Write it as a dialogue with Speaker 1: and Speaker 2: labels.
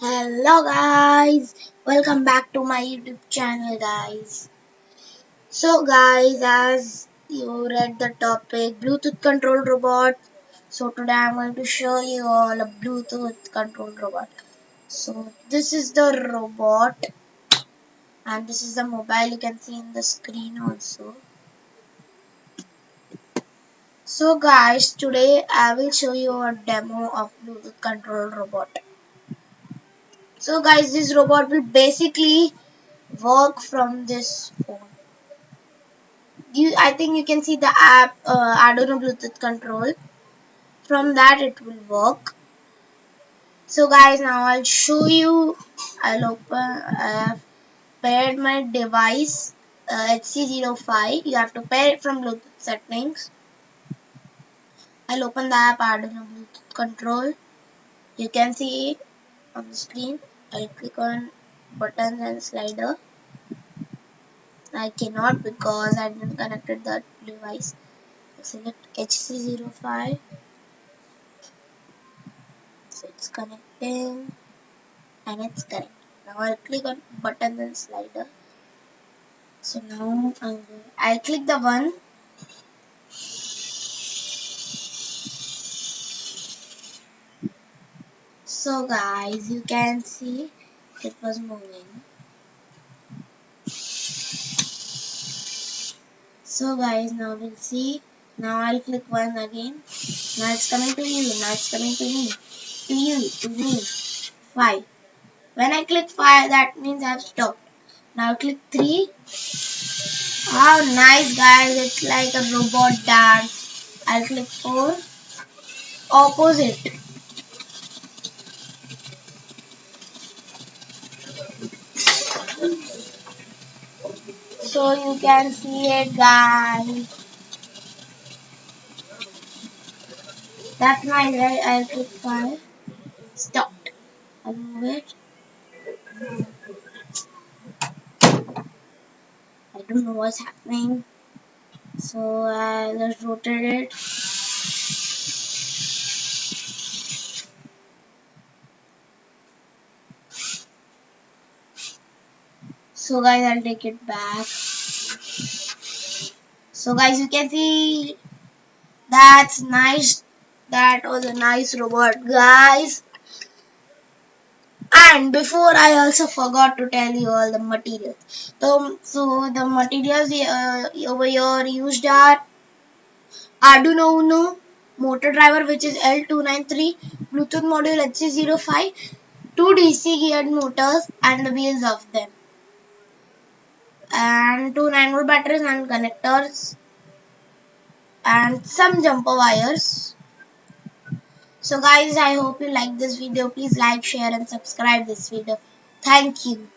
Speaker 1: Hello guys, welcome back to my YouTube channel guys. So guys, as you read the topic Bluetooth controlled robot, so today I'm going to show you all a Bluetooth controlled robot. So this is the robot and this is the mobile you can see in the screen also. So guys, today I will show you a demo of Bluetooth controlled robot. So guys, this robot will basically work from this phone. You, I think you can see the app uh, Arduino Bluetooth control. From that it will work. So guys, now I'll show you. I'll open. I have paired my device uh, HC05. You have to pair it from Bluetooth settings. I'll open the app Arduino Bluetooth control. You can see on the screen. I'll click on buttons and slider. I cannot because I didn't connected that device. Select HC05. So it's connecting and it's correct. Now I'll click on button and slider. So now I'll click the one. So guys, you can see it was moving. So guys, now we'll see. Now I'll click one again. Now it's coming to you. Now it's coming to me. To you. To me. Five. When I click five, that means I've stopped. Now click three. How nice guys. It's like a robot dance. I'll click four. Opposite. So you can see it guys that's my right I'll click stopped I'll I don't know what's happening. So uh, I just rotate it so guys I'll take it back. So guys you can see that's nice. That was a nice robot guys. And before I also forgot to tell you all the materials. So, so the materials uh, over here used are Arduino Uno motor driver which is L293 Bluetooth module HC05 two DC geared motors and the wheels of them and two 9 volt batteries and connectors and some jumper wires. So guys i hope you like this video. Please like share and subscribe this video. Thank you